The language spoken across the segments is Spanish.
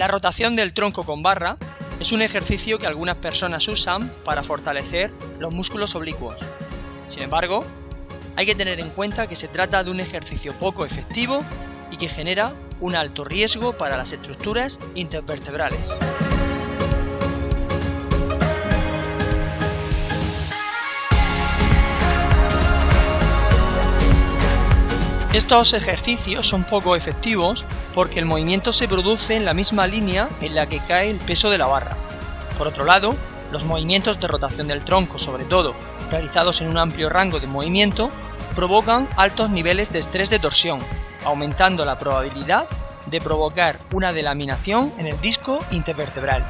La rotación del tronco con barra es un ejercicio que algunas personas usan para fortalecer los músculos oblicuos. Sin embargo, hay que tener en cuenta que se trata de un ejercicio poco efectivo y que genera un alto riesgo para las estructuras intervertebrales. Estos ejercicios son poco efectivos porque el movimiento se produce en la misma línea en la que cae el peso de la barra. Por otro lado, los movimientos de rotación del tronco, sobre todo realizados en un amplio rango de movimiento, provocan altos niveles de estrés de torsión, aumentando la probabilidad de provocar una delaminación en el disco intervertebral.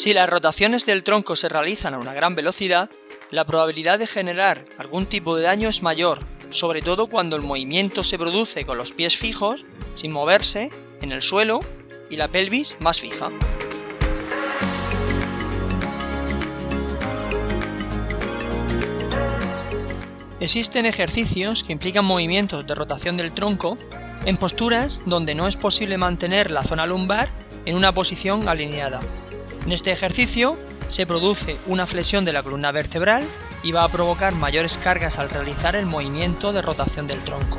Si las rotaciones del tronco se realizan a una gran velocidad, la probabilidad de generar algún tipo de daño es mayor, sobre todo cuando el movimiento se produce con los pies fijos, sin moverse, en el suelo y la pelvis más fija. Existen ejercicios que implican movimientos de rotación del tronco en posturas donde no es posible mantener la zona lumbar en una posición alineada, en este ejercicio se produce una flexión de la columna vertebral y va a provocar mayores cargas al realizar el movimiento de rotación del tronco.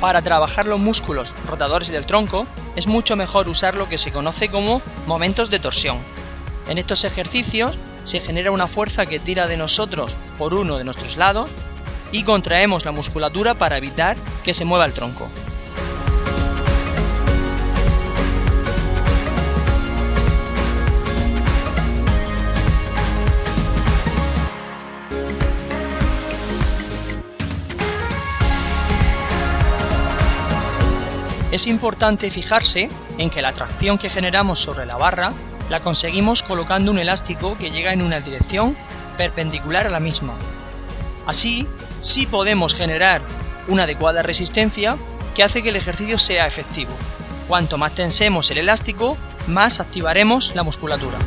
Para trabajar los músculos rotadores del tronco es mucho mejor usar lo que se conoce como momentos de torsión. En estos ejercicios se genera una fuerza que tira de nosotros por uno de nuestros lados y contraemos la musculatura para evitar que se mueva el tronco. Es importante fijarse en que la tracción que generamos sobre la barra la conseguimos colocando un elástico que llega en una dirección perpendicular a la misma. Así, sí podemos generar una adecuada resistencia que hace que el ejercicio sea efectivo. Cuanto más tensemos el elástico, más activaremos la musculatura.